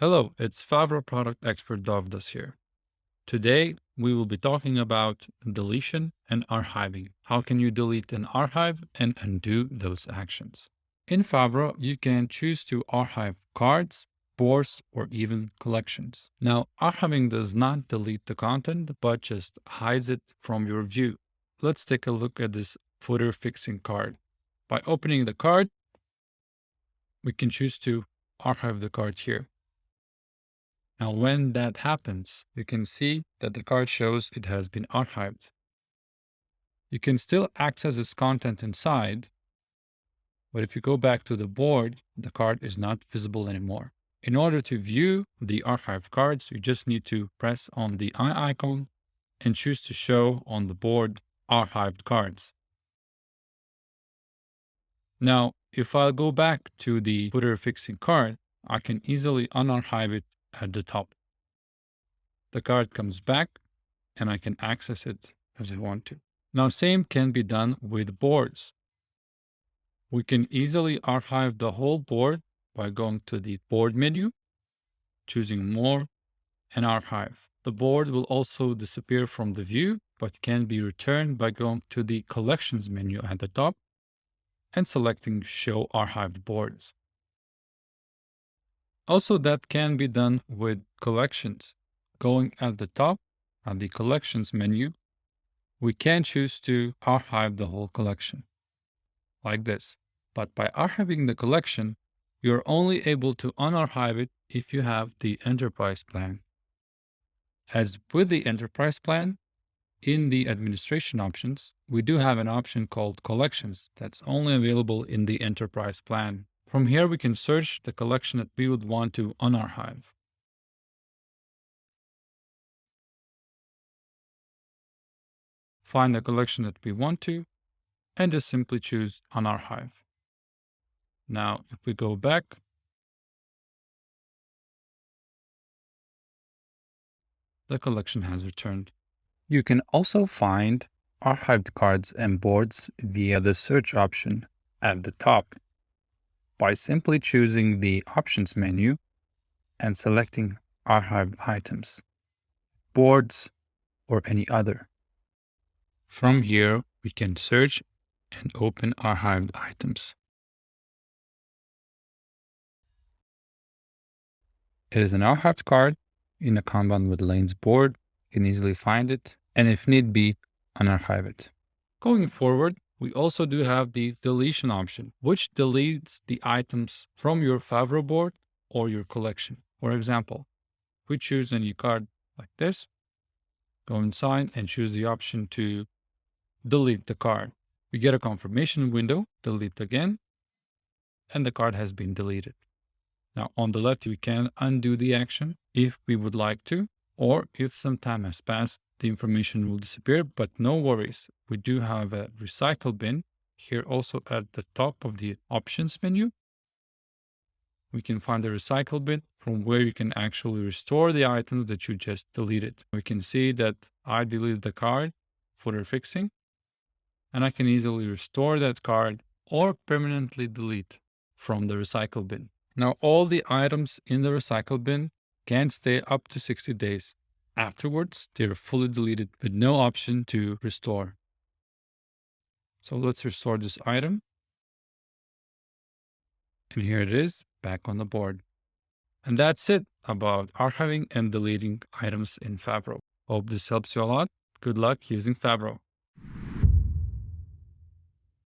Hello, it's Favro product expert Dovdas here. Today, we will be talking about deletion and archiving. How can you delete an archive and undo those actions? In Favro, you can choose to archive cards, boards, or even collections. Now, archiving does not delete the content, but just hides it from your view. Let's take a look at this footer fixing card. By opening the card, we can choose to archive the card here. Now, when that happens, you can see that the card shows it has been archived. You can still access its content inside, but if you go back to the board, the card is not visible anymore. In order to view the archived cards, you just need to press on the eye icon and choose to show on the board archived cards. Now, if I go back to the footer fixing card, I can easily unarchive it at the top. The card comes back and I can access it as I want to. Now, same can be done with boards. We can easily archive the whole board by going to the board menu, choosing more and archive. The board will also disappear from the view, but can be returned by going to the collections menu at the top and selecting show archived boards. Also, that can be done with collections. Going at the top on the collections menu, we can choose to archive the whole collection like this. But by archiving the collection, you're only able to unarchive it if you have the enterprise plan. As with the enterprise plan, in the administration options, we do have an option called collections that's only available in the enterprise plan. From here, we can search the collection that we would want to unarchive. Find the collection that we want to, and just simply choose unarchive. Now, if we go back, the collection has returned. You can also find archived cards and boards via the search option at the top by simply choosing the Options menu and selecting Archived Items, Boards, or any other. From here, we can search and open archived items. It is an archived card in a Kanban with lanes board. You can easily find it, and if need be, unarchive it. Going forward, we also do have the deletion option, which deletes the items from your Favro board or your collection. For example, we choose a new card like this, go inside and choose the option to delete the card. We get a confirmation window, delete again, and the card has been deleted. Now on the left, we can undo the action if we would like to, or if some time has passed, the information will disappear, but no worries. We do have a recycle bin here also at the top of the options menu. We can find the recycle bin from where you can actually restore the items that you just deleted. We can see that I deleted the card footer fixing and I can easily restore that card or permanently delete from the recycle bin. Now all the items in the recycle bin can stay up to 60 days Afterwards, they're fully deleted with no option to restore. So let's restore this item. And here it is back on the board. And that's it about archiving and deleting items in Favro. Hope this helps you a lot. Good luck using Favro.